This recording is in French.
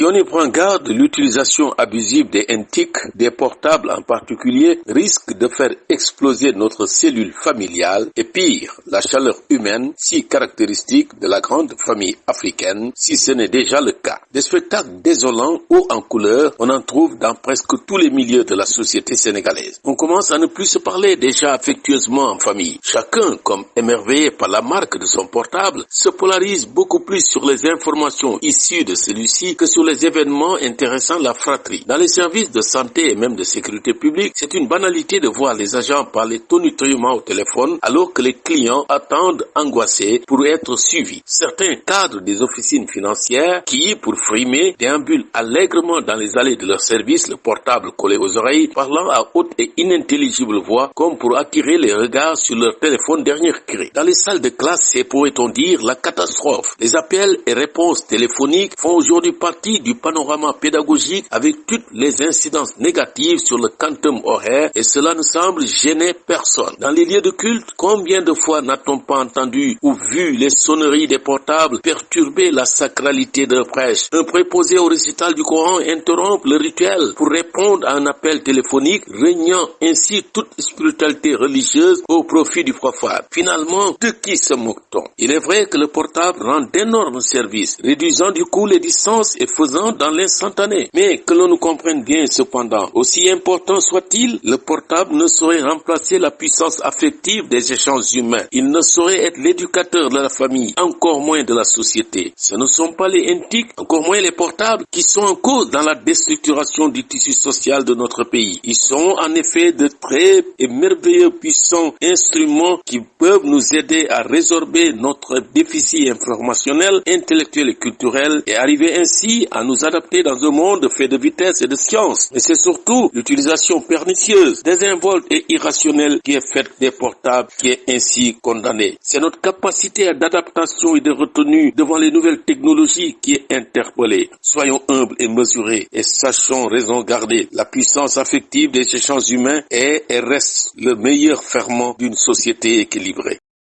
Si on y prend garde, l'utilisation abusive des NTIC, des portables en particulier, risque de faire exploser notre cellule familiale et pire, la chaleur humaine si caractéristique de la grande famille africaine, si ce n'est déjà le cas. Des spectacles désolants ou en couleur, on en trouve dans presque tous les milieux de la société sénégalaise. On commence à ne plus se parler déjà affectueusement en famille. Chacun, comme émerveillé par la marque de son portable, se polarise beaucoup plus sur les informations issues de celui-ci que sur les événements intéressant la fratrie. Dans les services de santé et même de sécurité publique, c'est une banalité de voir les agents parler tonitrument au téléphone alors que les clients attendent angoissés pour être suivis. Certains cadres des officines financières qui, pour frimer, déambulent allègrement dans les allées de leur service, le portable collé aux oreilles, parlant à haute et inintelligible voix comme pour attirer les regards sur leur téléphone dernier cri. Dans les salles de classe, c'est pourrait-on dire la catastrophe. Les appels et réponses téléphoniques font aujourd'hui partie du panorama pédagogique avec toutes les incidences négatives sur le quantum horaire et cela ne semble gêner personne. Dans les lieux de culte, combien de fois n'a-t-on pas entendu ou vu les sonneries des portables perturber la sacralité d'un prêche? Un préposé au récital du Coran interrompt le rituel pour répondre à un appel téléphonique, régnant ainsi toute spiritualité religieuse au profit du profane. Finalement, de qui se moque-t-on? Il est vrai que le portable rend d'énormes services, réduisant du coup les distances et dans l'instantané. Mais que l'on nous comprenne bien cependant, aussi important soit-il, le portable ne saurait remplacer la puissance affective des échanges humains. Il ne saurait être l'éducateur de la famille, encore moins de la société. Ce ne sont pas les intiques, encore moins les portables, qui sont en cause dans la déstructuration du tissu social de notre pays. Ils sont en effet de très et merveilleux puissants instruments qui peuvent nous aider à résorber notre déficit informationnel, intellectuel et culturel et arriver ainsi à nous adapter dans un monde fait de vitesse et de science. Mais c'est surtout l'utilisation pernicieuse, désinvolte et irrationnelle qui est faite des portables qui est ainsi condamnée. C'est notre capacité d'adaptation et de retenue devant les nouvelles technologies qui est interpellée. Soyons humbles et mesurés et sachons raison garder. La puissance affective des échanges humains est et reste le meilleur ferment d'une société équilibrée.